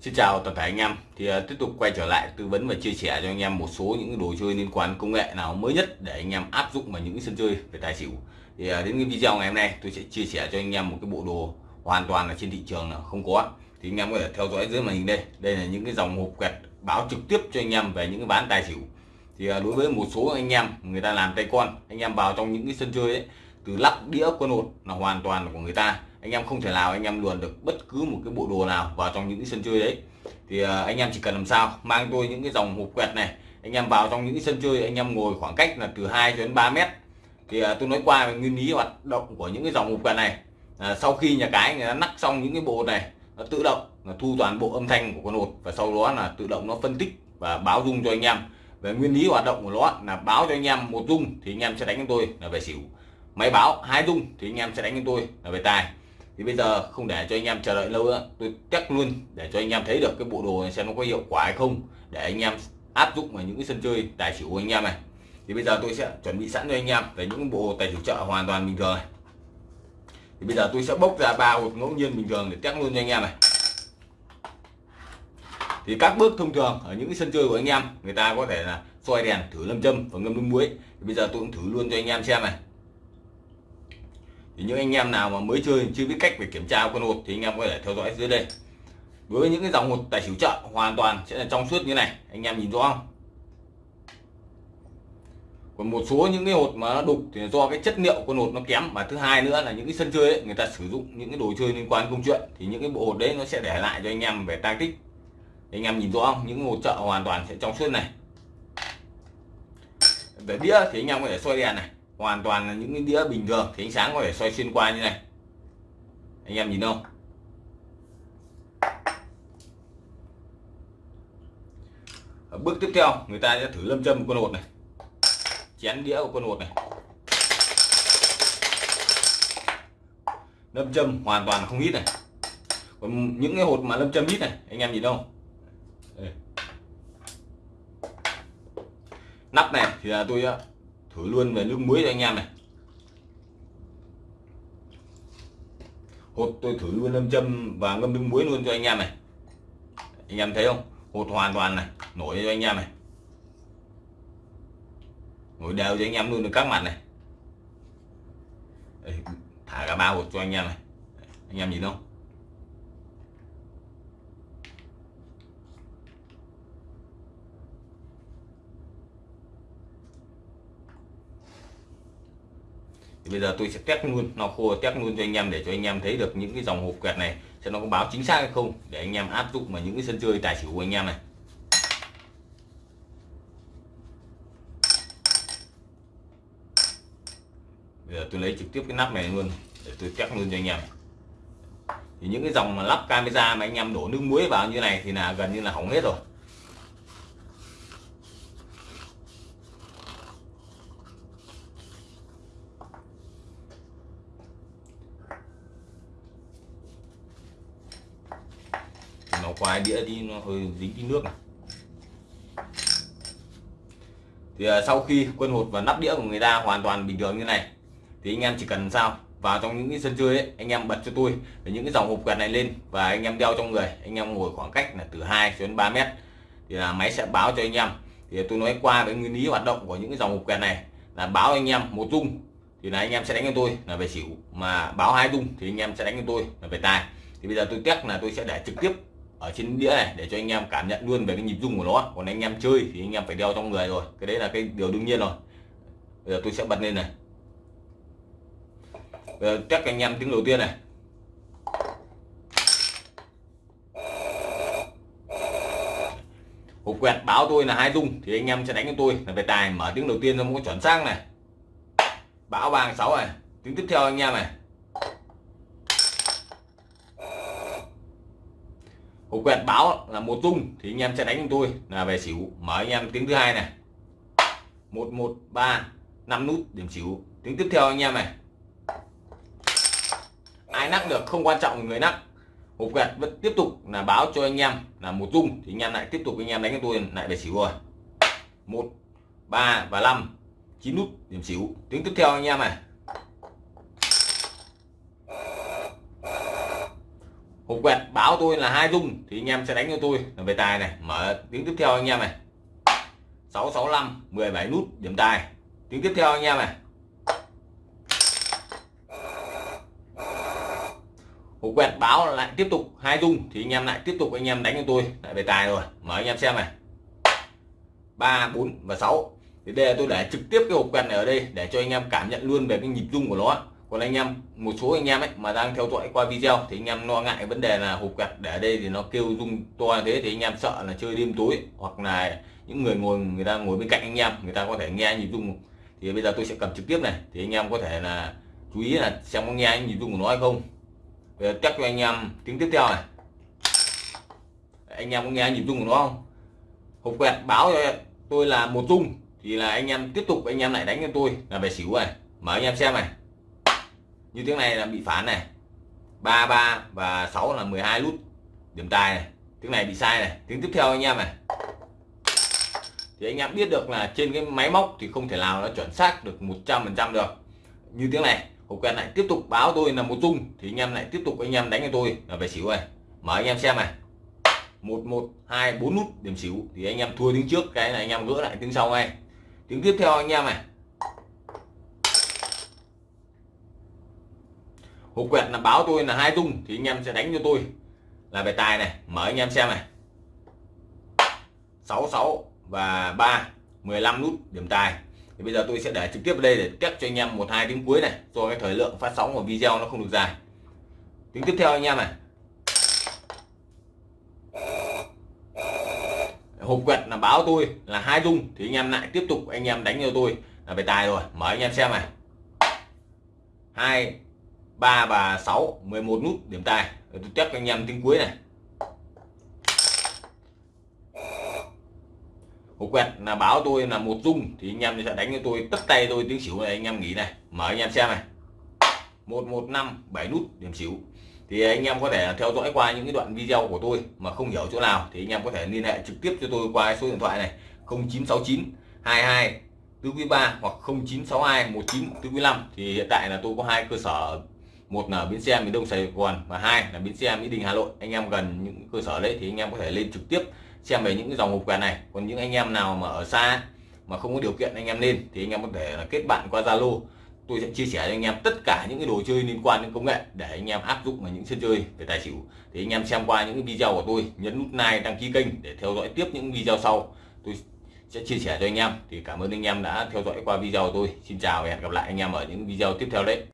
Xin chào toàn thể anh em. Thì uh, tiếp tục quay trở lại tư vấn và chia sẻ cho anh em một số những đồ chơi liên quan công nghệ nào mới nhất để anh em áp dụng vào những sân chơi về tài xỉu. Thì uh, đến cái video ngày hôm nay tôi sẽ chia sẻ cho anh em một cái bộ đồ hoàn toàn là trên thị trường là không có. Thì anh em có thể theo dõi dưới màn hình đây. Đây là những cái dòng hộp quẹt báo trực tiếp cho anh em về những cái bán tài xỉu. Thì uh, đối với một số anh em người ta làm tay con anh em vào trong những cái sân chơi ấy từ lắp đĩa quân hột là hoàn toàn là của người ta anh em không thể nào anh em luồn được bất cứ một cái bộ đồ nào vào trong những cái sân chơi đấy. Thì à, anh em chỉ cần làm sao mang tôi những cái dòng hộp quẹt này anh em vào trong những cái sân chơi anh em ngồi khoảng cách là từ 2 đến 3 mét. Thì à, tôi nói qua về nguyên lý hoạt động của những cái dòng hộp quẹt này. À, sau khi nhà cái người ta nắp xong những cái bộ này nó tự động là thu toàn bộ âm thanh của con hột và sau đó là tự động nó phân tích và báo dung cho anh em. Về nguyên lý hoạt động của nó là báo cho anh em một dung thì anh em sẽ đánh cho tôi là về xỉu. Máy báo hai dung thì anh em sẽ đánh cho tôi là về tài thì bây giờ không để cho anh em chờ đợi lâu nữa. Tôi test luôn để cho anh em thấy được cái bộ đồ này xem nó có hiệu quả hay không. Để anh em áp dụng vào những cái sân chơi tài xỉu của anh em này. Thì bây giờ tôi sẽ chuẩn bị sẵn cho anh em về những bộ tài xỉu chợ hoàn toàn bình thường này. Thì bây giờ tôi sẽ bốc ra ba hộp ngẫu nhiên bình thường để test luôn cho anh em này. Thì các bước thông thường ở những cái sân chơi của anh em, người ta có thể là soi đèn, thử lâm châm và ngâm nước muối. Thì bây giờ tôi cũng thử luôn cho anh em xem này thì những anh em nào mà mới chơi chưa biết cách về kiểm tra con hột thì anh em có thể theo dõi dưới đây. Với những cái dòng hột tài xỉu chợ hoàn toàn sẽ là trong suốt như này anh em nhìn rõ không? Còn một số những cái hột mà nó đục thì do cái chất liệu con hột nó kém và thứ hai nữa là những cái sân chơi ấy, người ta sử dụng những cái đồ chơi liên quan công chuyện thì những cái bộ hột đấy nó sẽ để lại cho anh em về tang tích. Anh em nhìn rõ không? Những hột chợ hoàn toàn sẽ trong suốt này. Về đĩa thì anh em có thể soi đèn này hoàn toàn là những cái đĩa bình thường thì ánh sáng có thể soi xuyên qua như này. Anh em nhìn không? Ở bước tiếp theo, người ta sẽ thử lâm châm con hột này. Chén đĩa của con hột này. Lâm châm hoàn toàn không hít này. Còn những cái hột mà lâm châm hít này, anh em nhìn không? Nắp này thì là tôi thử luôn về nước muối cho anh em này. Hột tôi thử luôn lâm châm và ngâm nước muối luôn cho anh em này. Anh em thấy không? Hột hoàn toàn này nổi cho anh em này. Nổi đều cho anh em luôn được các mặt này. Đây, thả cả ba hột cho anh em này. Anh em nhìn không? Thì bây giờ tôi sẽ test luôn, nó khô, test luôn cho anh em để cho anh em thấy được những cái dòng hộp quẹt này sẽ nó có báo chính xác hay không, để anh em áp dụng vào những cái sân chơi tài xỉu của anh em này. Bây giờ tôi lấy trực tiếp cái nắp này luôn, để tôi test luôn cho anh em. Thì những cái dòng mà lắp camera mà anh em đổ nước muối vào như này thì là gần như là hỏng hết rồi. Nó qua đĩa đi nó hơi dính tí nước này thì uh, sau khi quân hột và nắp đĩa của người ta hoàn toàn bình thường như này thì anh em chỉ cần sao? Vào trong những cái sân chơi ấy, anh em bật cho tôi những cái dòng hộp quẹt này lên và anh em đeo trong người. Anh em ngồi khoảng cách là từ 2 đến 3 mét. Thì là máy sẽ báo cho anh em. Thì tôi nói qua với nguyên lý hoạt động của những cái dòng hộp quẹt này là báo anh em một dung thì là anh em sẽ đánh cho tôi là về xỉu. Mà báo hai dung thì anh em sẽ đánh cho tôi là về tài. Thì bây giờ tôi test là tôi sẽ để trực tiếp ở trên đĩa này để cho anh em cảm nhận luôn về cái nhịp rung của nó. Còn anh em chơi thì anh em phải đeo trong người rồi. Cái đấy là cái điều đương nhiên rồi. Bây giờ tôi sẽ bật lên này. Bây giờ test anh em tiếng đầu tiên này. Hộp quẹt báo tôi là hai rung thì anh em sẽ đánh cho tôi. Là về tài mở tiếng đầu tiên nó có chuẩn xác này. Báo vàng sáu này. Tiếng tiếp theo anh em này. Hộp quẹt báo là một tung thì anh em sẽ đánh tôi. Là về xỉu, mở anh em tiếng thứ hai này. Một một, ba, năm nút, điểm xỉu. Tiếng tiếp theo anh em này. Ai nắc được không quan trọng, người nắc. Hộp quẹt vẫn tiếp tục là báo cho anh em là một tung thì anh em lại tiếp tục anh em đánh cho tôi, lại về xỉu rồi. Một, ba và năm, chín nút, điểm xỉu. Tiếng tiếp theo anh em này. Hộp quẹt báo tôi là hai dung thì anh em sẽ đánh cho tôi. Là về tài này, mở tiếng tiếp theo anh em này. 665 17 nút, điểm tài. Tiếng tiếp theo anh em này. Hộp quẹt báo lại tiếp tục hai dung thì anh em lại tiếp tục anh em đánh cho tôi. Lại về tài rồi, mở anh em xem này. ba, bốn và 6 thì đây là tôi để trực tiếp cái hộp quẹt này ở đây, để cho anh em cảm nhận luôn về cái nhịp rung của nó còn anh em, một số anh em ấy mà đang theo dõi qua video thì anh em lo ngại vấn đề là hộp quẹt, để đây thì nó kêu rung to như thế thì anh em sợ là chơi đêm tối hoặc là những người ngồi, người ta ngồi bên cạnh anh em, người ta có thể nghe nhịp rung. Thì bây giờ tôi sẽ cầm trực tiếp này, thì anh em có thể là chú ý là xem có nghe nhịp rung của nó hay không. Bây giờ test cho anh em tiếng tiếp theo này. Anh em có nghe nhịp rung của nó không? Hộp quẹt, báo cho tôi là một rung, thì là anh em tiếp tục, anh em lại đánh cho tôi là về xỉu này. Mở anh em xem này như tiếng này là bị phản này. 33 và 6 là 12 nút điểm tài này. Tiếng này bị sai này. Tiếng tiếp theo anh em này. Thì anh em biết được là trên cái máy móc thì không thể nào nó chuẩn xác được 100% được. Như tiếng này hộp quen lại tiếp tục báo tôi là một dung, thì anh em lại tiếp tục anh em đánh cho tôi là về xỉu này. Mở anh em xem này. Một một, hai, bốn nút, điểm xỉu. Thì anh em thua tiếng trước, cái này anh em gỡ lại tiếng sau ngay. Tiếng tiếp theo anh em này. Hộp quẹt là báo tôi là hai tung thì anh em sẽ đánh cho tôi. Là về tài này, mở anh em xem này. 66 và 3 15 nút điểm tài. Thì bây giờ tôi sẽ để trực tiếp ở đây để test cho anh em một hai tiếng cuối này do cái thời lượng phát sóng của video nó không được dài. Tiếng tiếp theo anh em này. Hộp quẹt là báo tôi là hai dung thì anh em lại tiếp tục anh em đánh cho tôi là về tài rồi. Mở anh em xem này. Hai 3 và 6 11 nút điểm tài. Tôi test anh em tiếng cuối này. Hộp quẹt, là báo tôi là một dung, thì anh em sẽ đánh cho tôi tất tay tôi tiếng xỉu này, anh em nghỉ này. Mở anh em xem này. 115 7 nút điểm xỉu. Thì anh em có thể theo dõi qua những cái đoạn video của tôi mà không hiểu chỗ nào, thì anh em có thể liên hệ trực tiếp cho tôi qua số điện thoại này. 0969 22 tứ quý 3 hoặc 0962 19 tứ quý 5 thì hiện tại là tôi có hai cơ sở một là bến xe miền đông sài gòn và hai là bến xe mỹ đình hà nội. Anh em gần những cơ sở đấy thì anh em có thể lên trực tiếp xem về những cái dòng hộp quà này. Còn những anh em nào mà ở xa mà không có điều kiện anh em lên thì anh em có thể là kết bạn qua zalo. Tôi sẽ chia sẻ cho anh em tất cả những cái đồ chơi liên quan đến công nghệ để anh em áp dụng vào những sân chơi về tài xỉu. Thì anh em xem qua những video của tôi, nhấn nút like, đăng ký kênh để theo dõi tiếp những video sau. Tôi sẽ chia sẻ cho anh em. Thì cảm ơn anh em đã theo dõi qua video của tôi. Xin chào và hẹn gặp lại anh em ở những video tiếp theo đấy.